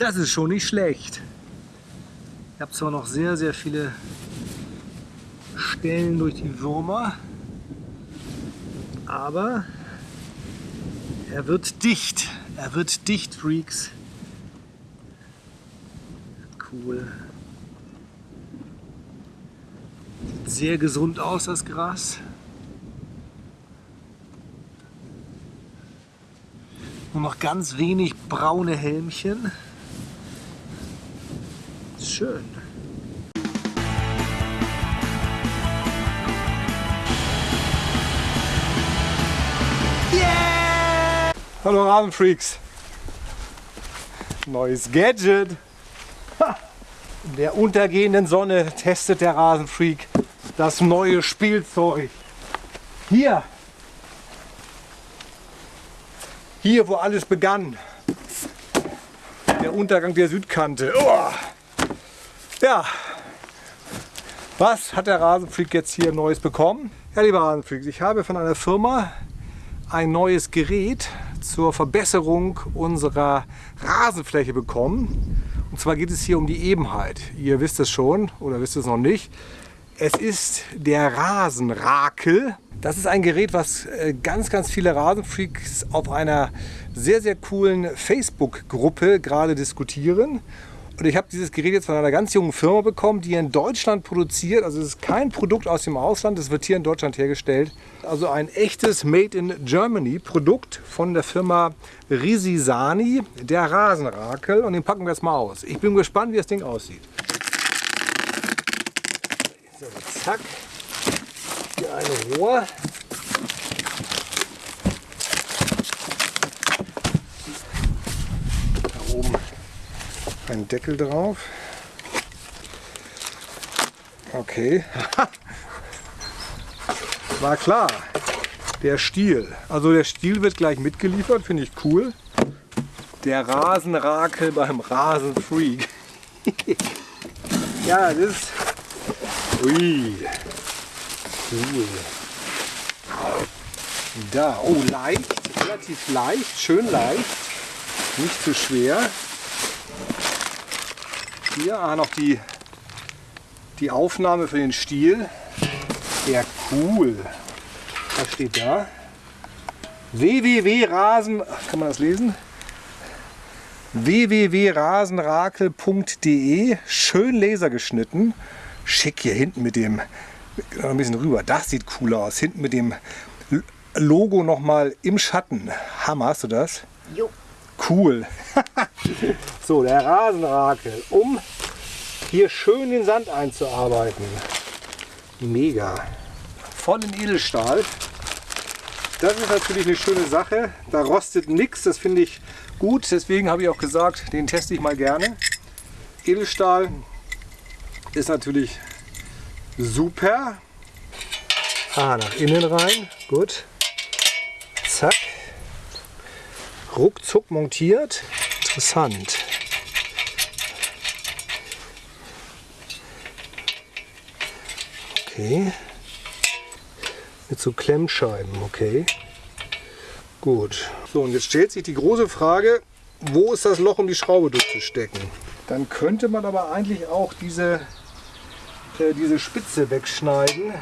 Das ist schon nicht schlecht. Ich habe zwar noch sehr, sehr viele Stellen durch die Würmer, aber er wird dicht. Er wird dicht, Freaks. Cool. Sieht sehr gesund aus, das Gras. Nur noch ganz wenig braune Helmchen. Schön. Yeah! Hallo Rasenfreaks. Neues Gadget. In der untergehenden Sonne testet der Rasenfreak das neue Spielzeug. Hier. Hier, wo alles begann. Der Untergang der Südkante. Oh. Ja, was hat der Rasenfreak jetzt hier Neues bekommen? Ja, lieber Rasenfreaks, ich habe von einer Firma ein neues Gerät zur Verbesserung unserer Rasenfläche bekommen. Und zwar geht es hier um die Ebenheit. Ihr wisst es schon oder wisst es noch nicht. Es ist der Rasenrakel. Das ist ein Gerät, was äh, ganz, ganz viele Rasenfreaks auf einer sehr, sehr coolen Facebook-Gruppe gerade diskutieren. Und ich habe dieses Gerät jetzt von einer ganz jungen Firma bekommen, die in Deutschland produziert. Also es ist kein Produkt aus dem Ausland, es wird hier in Deutschland hergestellt. Also ein echtes Made in Germany Produkt von der Firma Risisani, der Rasenrakel. Und den packen wir jetzt mal aus. Ich bin gespannt, wie das Ding aussieht. So, zack. Hier ein Rohr. Ein Deckel drauf. Okay. War klar. Der Stiel. Also der Stiel wird gleich mitgeliefert, finde ich cool. Der Rasenrakel beim Rasenfreak. ja, das ist... Ui. Cool. Da, oh leicht, relativ leicht, schön leicht, nicht zu schwer. Hier ah, noch die, die Aufnahme für den Stiel. Ja, cool. Was steht da? www.rasen, kann man das lesen? www.rasenrakel.de Schön lasergeschnitten. Schick hier hinten mit dem, ein bisschen rüber, das sieht cool aus. Hinten mit dem Logo nochmal im Schatten. Hammer, hast du das? Jo. Cool. so, der Rasenrakel, um hier schön den Sand einzuarbeiten. Mega. Voll in Edelstahl. Das ist natürlich eine schöne Sache. Da rostet nichts, das finde ich gut. Deswegen habe ich auch gesagt, den teste ich mal gerne. Edelstahl ist natürlich super. Ah, nach innen rein. Gut. Zack ruckzuck montiert. Interessant. Okay. Mit so Klemmscheiben, okay. Gut. So, und jetzt stellt sich die große Frage, wo ist das Loch, um die Schraube durchzustecken? Dann könnte man aber eigentlich auch diese, äh, diese Spitze wegschneiden.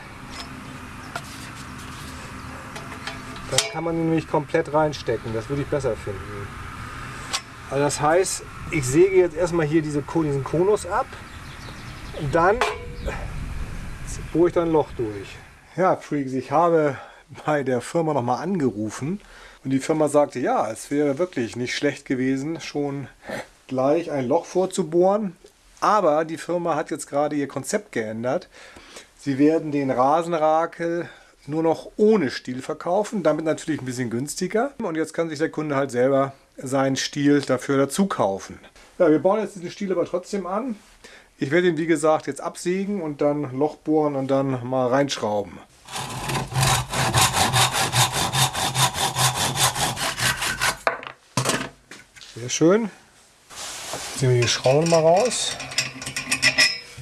Dann kann man nämlich komplett reinstecken. Das würde ich besser finden. Also das heißt, ich säge jetzt erstmal hier diese, diesen Konus ab. Und dann bohre ich dann ein Loch durch. Ja, Freaks, ich habe bei der Firma nochmal angerufen. Und die Firma sagte, ja, es wäre wirklich nicht schlecht gewesen, schon gleich ein Loch vorzubohren. Aber die Firma hat jetzt gerade ihr Konzept geändert. Sie werden den Rasenrakel nur noch ohne Stiel verkaufen, damit natürlich ein bisschen günstiger. Und jetzt kann sich der Kunde halt selber seinen Stiel dafür dazu kaufen. Ja, wir bauen jetzt diesen Stiel aber trotzdem an. Ich werde ihn wie gesagt jetzt absägen und dann Loch bohren und dann mal reinschrauben. Sehr schön. Ziehen wir die Schrauben mal raus.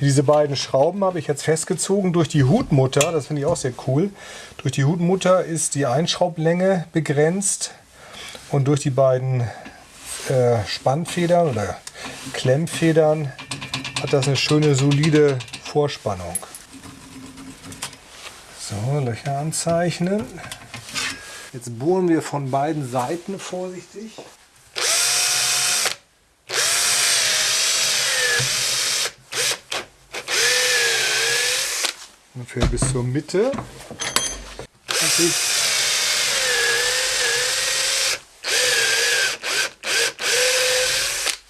Diese beiden Schrauben habe ich jetzt festgezogen durch die Hutmutter. Das finde ich auch sehr cool. Durch die Hutmutter ist die Einschraublänge begrenzt und durch die beiden äh, Spannfedern oder Klemmfedern hat das eine schöne solide Vorspannung. So, Löcher anzeichnen. Jetzt bohren wir von beiden Seiten vorsichtig. Ungefähr bis zur Mitte.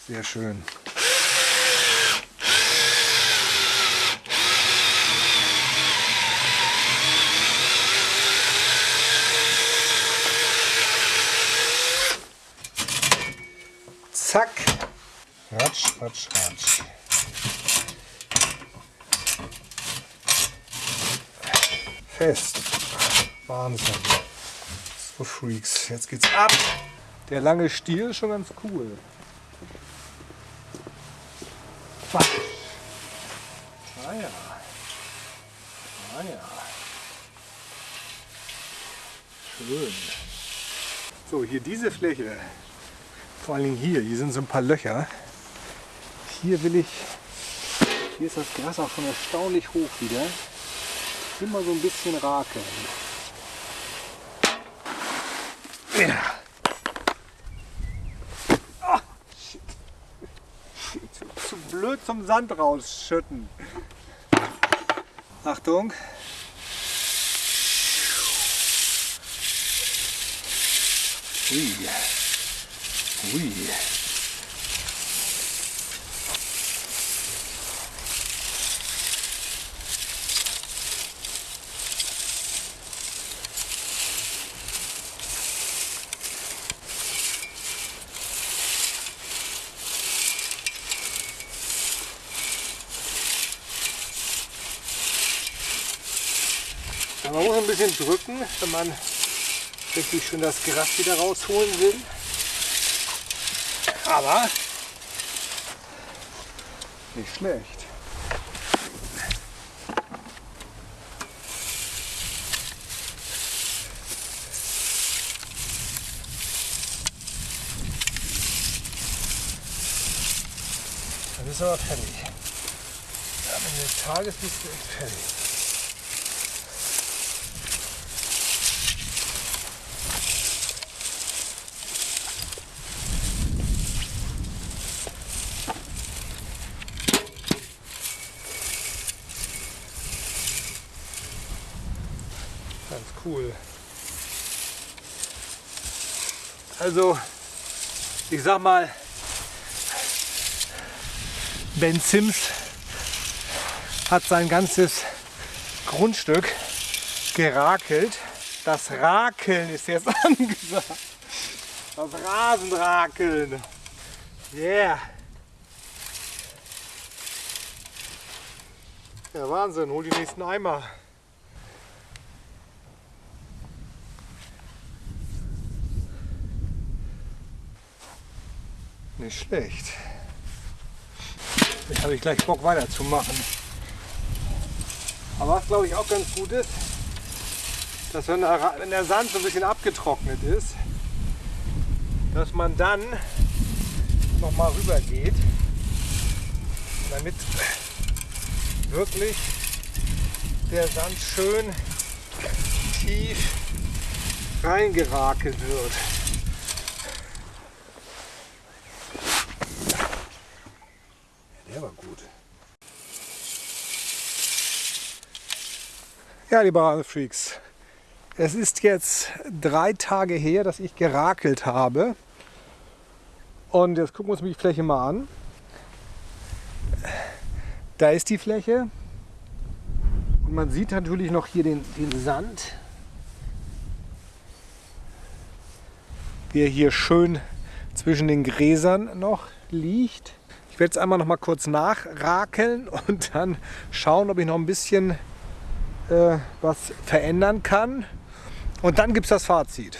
Sehr schön. Zack. Ratsch, ratsch, ratsch. Fest. Wahnsinn. So Freaks. Jetzt geht's ab. Der lange Stiel ist schon ganz cool. Ah ja. Ah ja. Schön. So, hier diese Fläche vor allen Dingen hier, hier sind so ein paar Löcher. Hier will ich, hier ist das Gras auch schon erstaunlich hoch wieder. Immer so ein bisschen rakeln. Ja. Oh, shit. Zu, zu blöd zum Sand rausschütten. Achtung. Ui. Ui. Man muss ein bisschen drücken, wenn man richtig schön das Gras wieder rausholen will. Aber nicht schlecht. Das ist aber fertig. Am Ende des Tages bist du echt fertig. cool. Also, ich sag mal, Ben Sims hat sein ganzes Grundstück gerakelt. Das Rakeln ist jetzt angesagt. Das Rasenrakeln. Yeah. Ja, Wahnsinn. Hol die nächsten Eimer. Nicht schlecht. Jetzt habe ich gleich Bock weiterzumachen. Aber was glaube ich auch ganz gut ist, dass wenn der, Sand so ein bisschen abgetrocknet ist, dass man dann noch mal rüber geht, damit wirklich der Sand schön tief reingerakelt wird. Ja, liebe Freaks, es ist jetzt drei Tage her, dass ich gerakelt habe. Und jetzt gucken wir uns die Fläche mal an. Da ist die Fläche. Und man sieht natürlich noch hier den, den Sand, der hier schön zwischen den Gräsern noch liegt. Ich werde jetzt einmal noch mal kurz nachrakeln und dann schauen, ob ich noch ein bisschen äh, was verändern kann. Und dann gibt es das Fazit.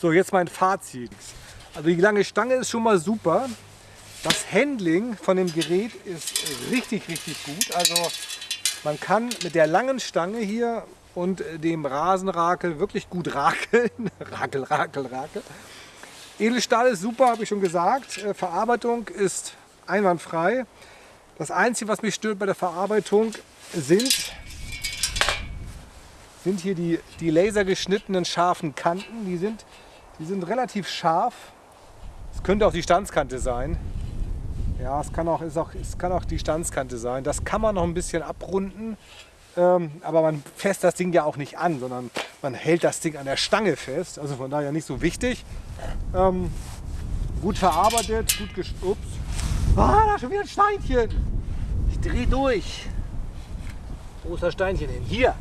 So, jetzt mein Fazit. Also die lange Stange ist schon mal super. Das Handling von dem Gerät ist richtig, richtig gut. Also man kann mit der langen Stange hier und dem Rasenrakel wirklich gut rakeln. rakel, rakel, rakel. Edelstahl ist super, habe ich schon gesagt. Äh, Verarbeitung ist einwandfrei. Das Einzige, was mich stört bei der Verarbeitung, sind, sind hier die, die lasergeschnittenen scharfen Kanten. Die sind, die sind relativ scharf. Es könnte auch die Standskante sein. Ja, es kann auch, ist auch, es kann auch die Standskante sein. Das kann man noch ein bisschen abrunden. Ähm, aber man fässt das Ding ja auch nicht an, sondern man hält das Ding an der Stange fest. Also von daher nicht so wichtig. Ähm, gut verarbeitet, gut gestupst. Ah, da schon wieder ein Steinchen. Ich drehe durch. Wo ist das Steinchen hin? Hier.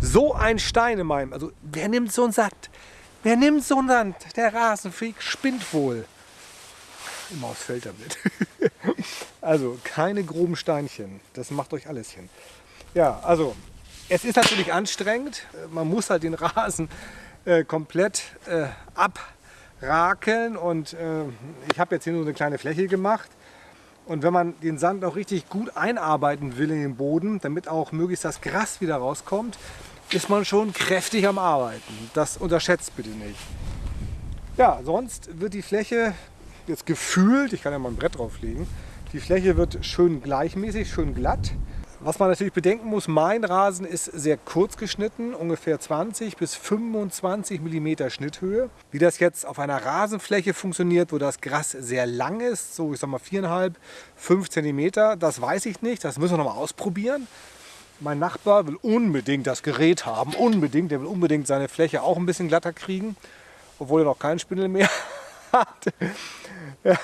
So ein Stein in meinem. Also wer nimmt so einen Sand? Wer nimmt so einen Sand? Der Rasenfreak spinnt wohl. Immer aufs Feld damit. also keine groben Steinchen. Das macht euch alles hin. Ja, also es ist natürlich anstrengend. Man muss halt den Rasen äh, komplett äh, abrakeln und äh, ich habe jetzt hier nur eine kleine Fläche gemacht. Und wenn man den Sand auch richtig gut einarbeiten will in den Boden, damit auch möglichst das Gras wieder rauskommt, ist man schon kräftig am Arbeiten. Das unterschätzt bitte nicht. Ja, sonst wird die Fläche jetzt gefühlt, ich kann ja mal ein Brett drauflegen, die Fläche wird schön gleichmäßig, schön glatt. Was man natürlich bedenken muss, mein Rasen ist sehr kurz geschnitten, ungefähr 20 bis 25 mm Schnitthöhe. Wie das jetzt auf einer Rasenfläche funktioniert, wo das Gras sehr lang ist, so ich sag mal 4,5, 5 cm, das weiß ich nicht, das müssen wir noch mal ausprobieren. Mein Nachbar will unbedingt das Gerät haben, unbedingt, der will unbedingt seine Fläche auch ein bisschen glatter kriegen, obwohl er noch keinen Spindel mehr hat. Ja,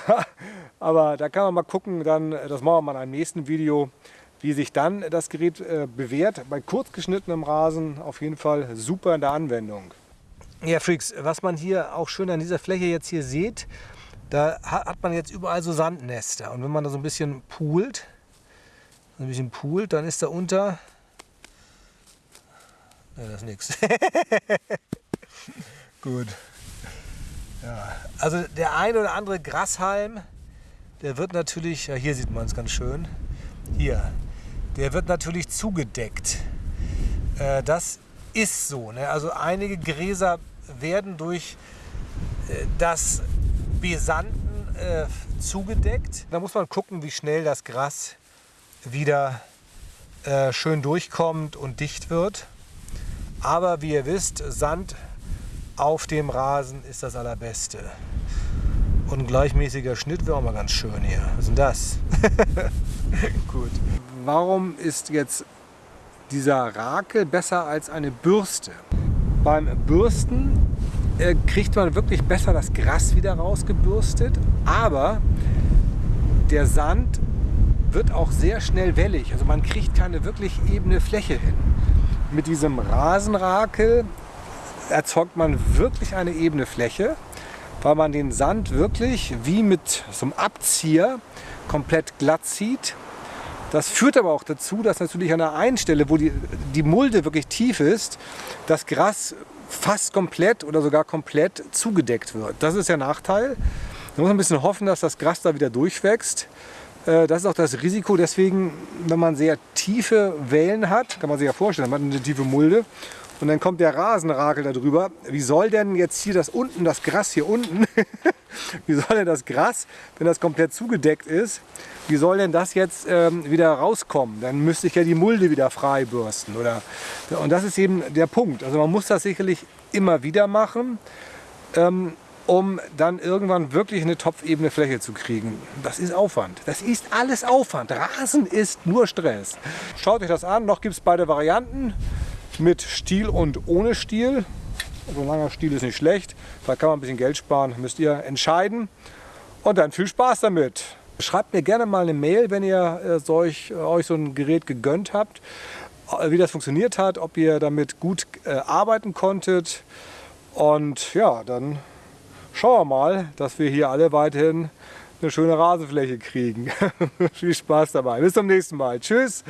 aber da kann man mal gucken, dann, das machen wir mal in einem nächsten Video, wie sich dann das Gerät äh, bewährt. Bei kurz geschnittenem Rasen auf jeden Fall super in der Anwendung. Ja, Freaks, was man hier auch schön an dieser Fläche jetzt hier sieht, da hat man jetzt überall so Sandnester. Und wenn man da so ein bisschen poolt, ein bisschen poolt, dann ist da unter... Ja, das ist nichts. Gut. Ja, also der ein oder andere Grashalm, der wird natürlich, ja hier sieht man es ganz schön, hier, der wird natürlich zugedeckt. Äh, das ist so. Ne? Also einige Gräser werden durch äh, das Besanden äh, zugedeckt. Da muss man gucken, wie schnell das Gras wieder äh, schön durchkommt und dicht wird. Aber wie ihr wisst, Sand auf dem Rasen ist das allerbeste. Und ein gleichmäßiger Schnitt wäre auch mal ganz schön hier. Was ist denn das? Gut. Warum ist jetzt dieser Rakel besser als eine Bürste? Beim Bürsten äh, kriegt man wirklich besser das Gras wieder rausgebürstet, aber der Sand wird auch sehr schnell wellig. Also man kriegt keine wirklich ebene Fläche hin. Mit diesem Rasenrakel erzeugt man wirklich eine ebene Fläche, weil man den Sand wirklich wie mit so einem Abzieher komplett glatt zieht. Das führt aber auch dazu, dass natürlich an der einen Stelle, wo die, die Mulde wirklich tief ist, das Gras fast komplett oder sogar komplett zugedeckt wird. Das ist der Nachteil. Da muss man ein bisschen hoffen, dass das Gras da wieder durchwächst. Äh, das ist auch das Risiko. Deswegen, wenn man sehr tiefe Wellen hat, kann man sich ja vorstellen, man hat eine tiefe Mulde und dann kommt der Rasenrakel da drüber. Wie soll denn jetzt hier das unten, das Gras hier unten, wie soll denn das Gras, wenn das komplett zugedeckt ist, wie soll denn das jetzt ähm, wieder rauskommen? Dann müsste ich ja die Mulde wieder frei bürsten. Oder? Und das ist eben der Punkt. Also man muss das sicherlich immer wieder machen, ähm, um dann irgendwann wirklich eine topfebene Fläche zu kriegen. Das ist Aufwand. Das ist alles Aufwand. Rasen ist nur Stress. Schaut euch das an. Noch gibt es beide Varianten mit Stiel und ohne Stiel. So ein langer Stiel ist nicht schlecht. Da kann man ein bisschen Geld sparen. Müsst ihr entscheiden. Und dann viel Spaß damit. Schreibt mir gerne mal eine Mail, wenn ihr äh, solch, äh, euch so ein Gerät gegönnt habt, äh, wie das funktioniert hat, ob ihr damit gut äh, arbeiten konntet. Und ja, dann schauen wir mal, dass wir hier alle weiterhin eine schöne Rasenfläche kriegen. Viel Spaß dabei. Bis zum nächsten Mal. Tschüss.